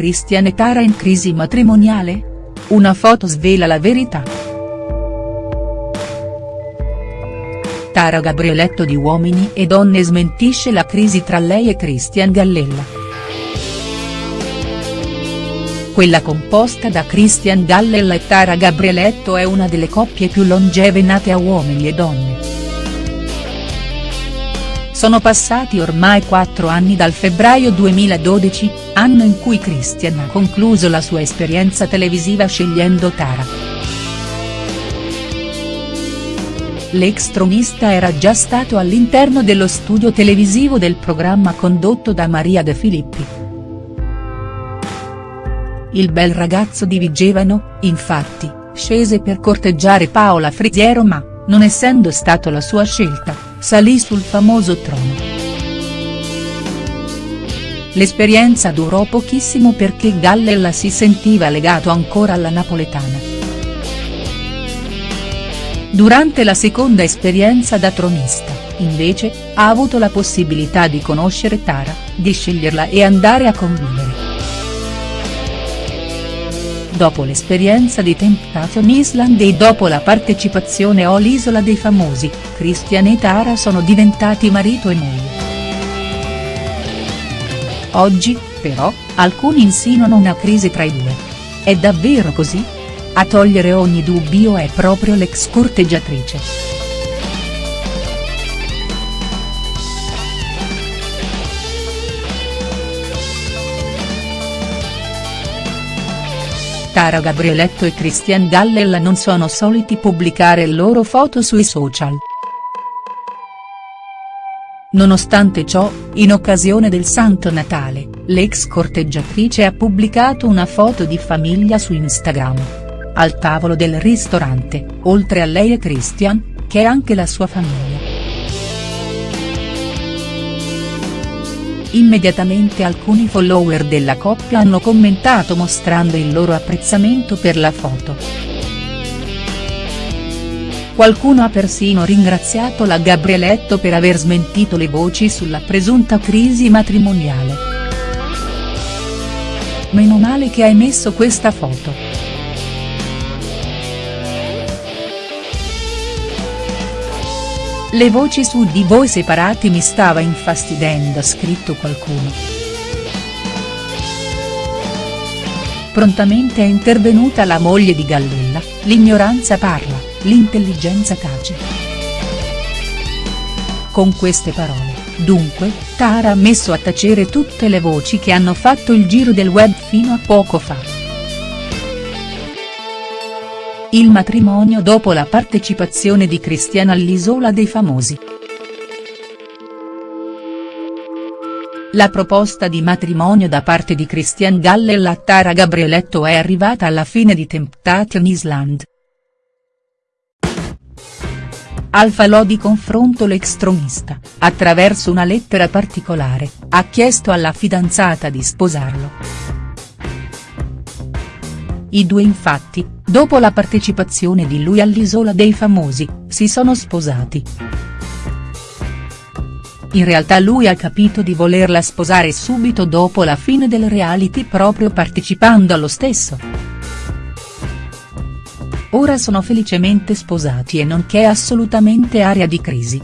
Christian e Tara in crisi matrimoniale? Una foto svela la verità. Tara Gabrieletto di Uomini e Donne smentisce la crisi tra lei e Christian Gallella. Quella composta da Christian Gallella e Tara Gabrieletto è una delle coppie più longeve nate a Uomini e Donne. Sono passati ormai quattro anni dal febbraio 2012, anno in cui Christian ha concluso la sua esperienza televisiva scegliendo Tara. L'ex tronista era già stato all'interno dello studio televisivo del programma condotto da Maria De Filippi. Il bel ragazzo di Vigevano, infatti, scese per corteggiare Paola Friziero ma, non essendo stato la sua scelta, salì sul famoso trono. L'esperienza durò pochissimo perché Gallella si sentiva legato ancora alla napoletana. Durante la seconda esperienza da tronista, invece, ha avuto la possibilità di conoscere Tara, di sceglierla e andare a convivere. Dopo l'esperienza di Temptation Island e dopo la partecipazione all'Isola dei Famosi, Christian e Tara sono diventati marito e moglie. Oggi, però, alcuni insinuano una crisi tra i due. È davvero così? A togliere ogni dubbio è proprio l'ex corteggiatrice. Tara Gabrieletto e Christian Gallella non sono soliti pubblicare loro foto sui social. Nonostante ciò, in occasione del Santo Natale, l'ex corteggiatrice ha pubblicato una foto di famiglia su Instagram. Al tavolo del ristorante, oltre a lei e Christian, che è anche la sua famiglia. Immediatamente alcuni follower della coppia hanno commentato mostrando il loro apprezzamento per la foto. Qualcuno ha persino ringraziato la Gabrieletto per aver smentito le voci sulla presunta crisi matrimoniale. Meno male che hai messo questa foto. Le voci su di voi separati mi stava infastidendo ha scritto qualcuno. Prontamente è intervenuta la moglie di Gallella, l'ignoranza parla, l'intelligenza tace. Con queste parole, dunque, Tara ha messo a tacere tutte le voci che hanno fatto il giro del web fino a poco fa. Il matrimonio dopo la partecipazione di Cristiana all'Isola dei Famosi. La proposta di matrimonio da parte di Christian Gallella a Tara Gabrieletto è arrivata alla fine di Temptation Island. Al falò di confronto l'ex tronista, attraverso una lettera particolare, ha chiesto alla fidanzata di sposarlo. I due infatti, dopo la partecipazione di lui all'Isola dei Famosi, si sono sposati. In realtà lui ha capito di volerla sposare subito dopo la fine del reality proprio partecipando allo stesso. Ora sono felicemente sposati e non c'è assolutamente area di crisi.